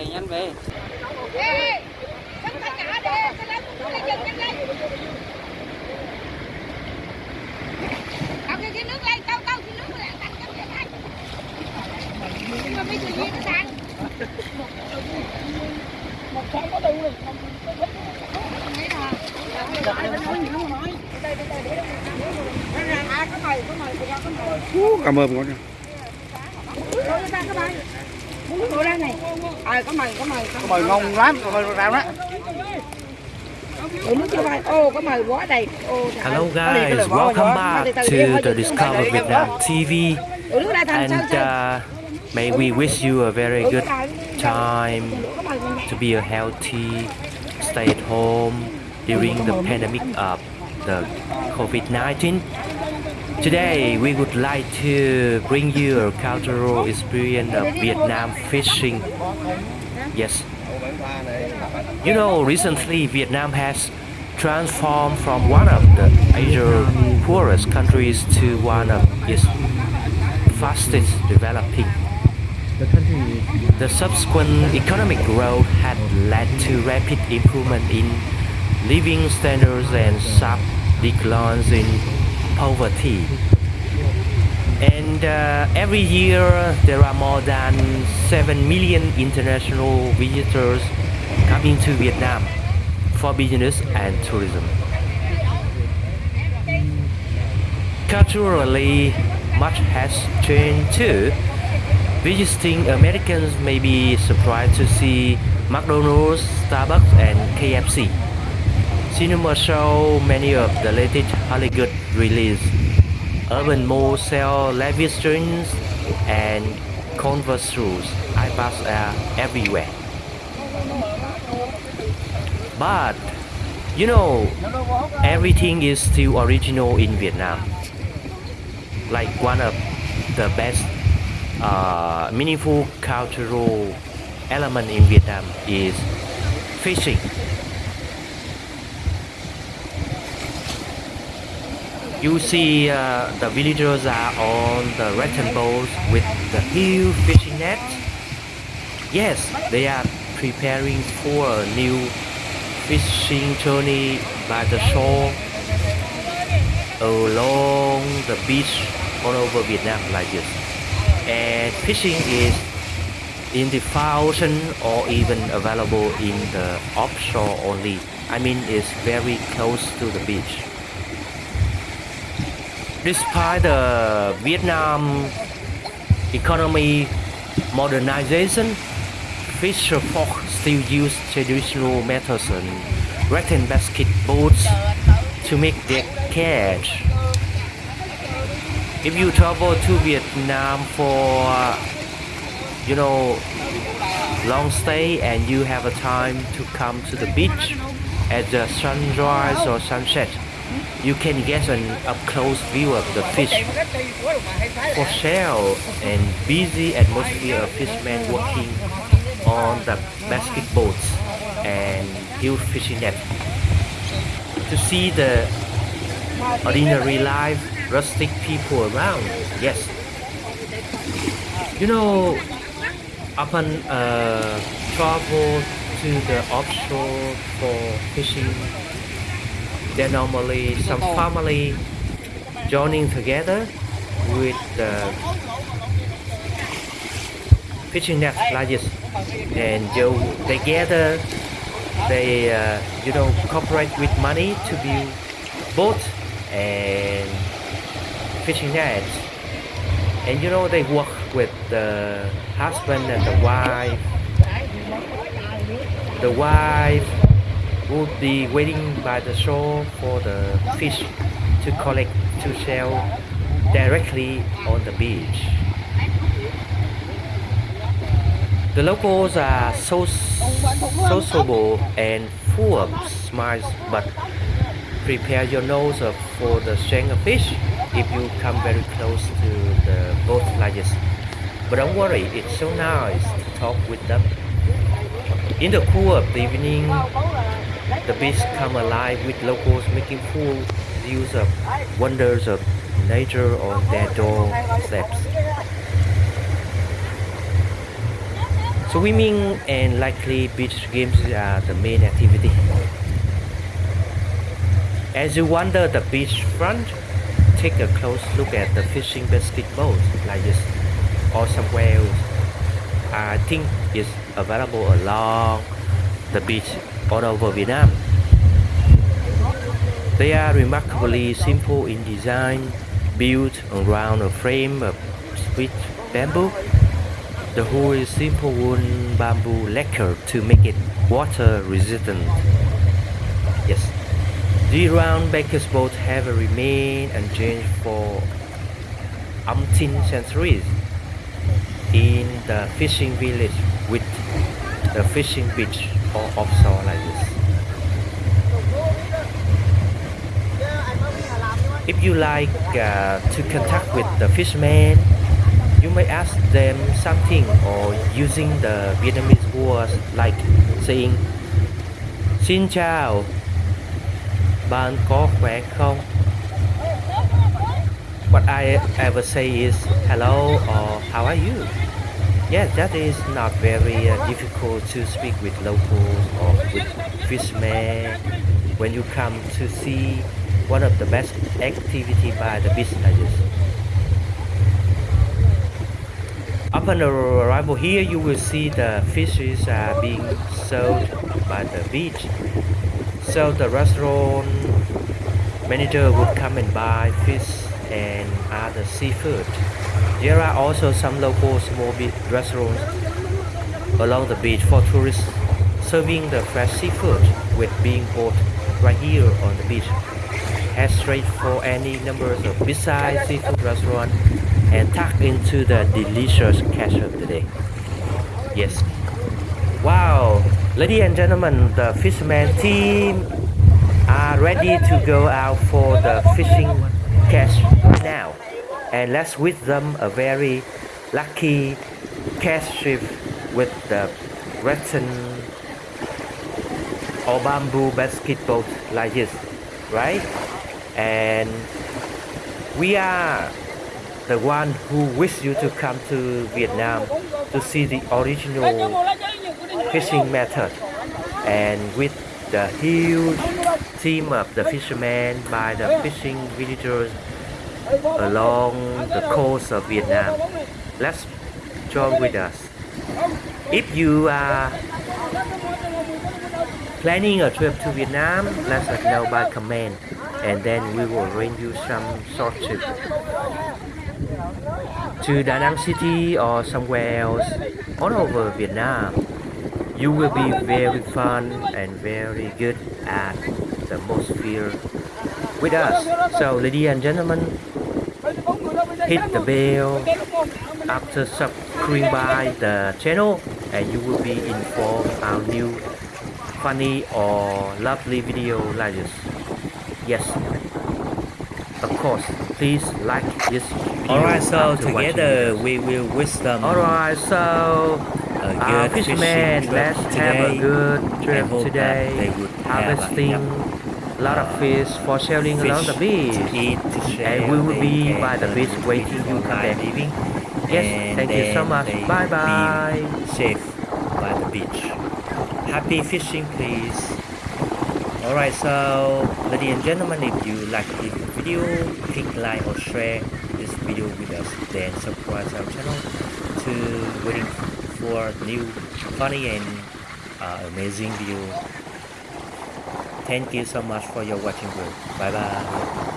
về nhanh về Ê, sắp tất cả đi, cái lấy cái lấy dừng nhanh lên. Câu cái cái nước lên, câu câu cái nước lên, tắt cái này. Nhưng mà bây nó sang? Một con có đủ rồi. Mấy thằng. Mày, mày, cảm ơn con Rồi. Muốn ngồi này. À, có mày, có mày. có mời ngon lắm có mời rau đó Ủa nước cho mày. Ô, có mày quá đầy. Ô, trời Hello guys, welcome back to the Discover Vietnam TV Ủa, nước đây thành sao and uh, may we wish you a very good time mày to be a healthy, stay at home during the pandemic of the COVID-19. Today we would like to bring you a cultural experience of Vietnam fishing. Yes. You know, recently Vietnam has transformed from one of the Asia's poorest countries to one of its fastest developing. The subsequent economic growth had led to rapid improvement in living standards and sharp declines in poverty. And uh, every year there are more than 7 million international visitors coming to Vietnam for business and tourism. Culturally, much has changed too. Visiting Americans may be surprised to see McDonald's, Starbucks, and KFC. Cinema show many of the latest Hollywood release. Urban malls sell lavish drinks and Converse shoes. iPads are everywhere. But you know, everything is still original in Vietnam. Like one of the best uh, meaningful cultural element in Vietnam is fishing. You see uh, the villagers are on the rectangles with the huge fishing net. Yes, they are preparing for a new fishing journey by the shore along the beach all over Vietnam like this. And fishing is in the ocean or even available in the offshore only. I mean, it's very close to the beach. Despite the uh, Vietnam economy modernization, fisher folk still use traditional methods and rattan basket boats to make their catch. If you travel to Vietnam for, uh, you know, long stay and you have a time to come to the beach at the sunrise or sunset, you can get an up-close view of the fish. For sale and busy atmosphere of fishermen working on the basket boats and huge fishing net. To see the ordinary life, rustic people around, yes. You know, upon uh, travel to the offshore for fishing, there normally some family joining together with the fishing net this and you, they gather they uh, you know cooperate with money to build boat and fishing nets. And you know they work with the husband and the wife. The wife would be waiting by the shore for the fish to collect to sell directly on the beach the locals are so sociable and full of smiles, but prepare your nose for the strength of fish if you come very close to the boat like. But don't worry, it's so nice to talk with them. In the cool of the evening, the beach come alive with locals making full use of wonders of nature on their doorsteps. Swimming and likely beach games are the main activity. As you wander the beachfront, take a close look at the fishing basket boat like this or somewhere else. I think it's available along the beach all over Vietnam. They are remarkably simple in design, built around a frame of split bamboo. The hull is simple wooden bamboo lacquer to make it water resistant. Yes, the round basket boat have remained unchanged for umpteen centuries in the fishing village with the fishing beach or offshore like this. If you like uh, to contact with the fishermen, you may ask them something or using the Vietnamese words like saying Xin chào, bạn có khỏe không? What I ever say is hello or how are you? Yes, that is not very uh, difficult to speak with locals or with fishermen when you come to see one of the best activity by the this. Upon arrival here, you will see the fishes are being sold by the beach. So the restaurant manager would come and buy fish and other seafood. There are also some local small restaurants along the beach for tourists serving the fresh seafood with being bought right here on the beach. Head straight for any numbers of besides seafood restaurant and tuck into the delicious catch of the day. Yes. Wow, ladies and gentlemen, the fisherman team are ready to go out for the fishing catch now. And let's wish them a very lucky catch trip with the rattan or bamboo basket boat like this, right? And we are the one who wish you to come to Vietnam to see the original fishing method and with the huge team of the fishermen by the fishing villagers along the coast of Vietnam. Let's join with us. If you are planning a trip to Vietnam, let us know by comment and then we will arrange you some short trip to Da Nang City or somewhere else all over Vietnam. You will be very fun and very good at the atmosphere with us. So ladies and gentlemen, hit the bell after subscribing by the channel and you will be informed our new funny or lovely video like this. Yes, of course, please like this video. Alright, so together watching we will wish them. Alright, so a uh, good fishermen, fishing let's trip have a good trip today. have Harvesting a lot of fish for selling along the beach. to eat, to share. And we will be by the beach waiting you come back. living. Yes, thank you so much. Bye bye. safe by the beach. Happy fishing, please. Alright, so ladies and gentlemen, if you like this video, click like or share this video with us. Then subscribe our channel to waiting for new funny and uh, amazing video. Thank you so much for your watching. Group. Bye bye.